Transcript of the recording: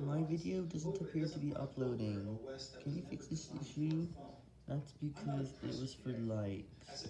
My video doesn't appear to be uploading. Can you fix this issue? That's because it was for likes.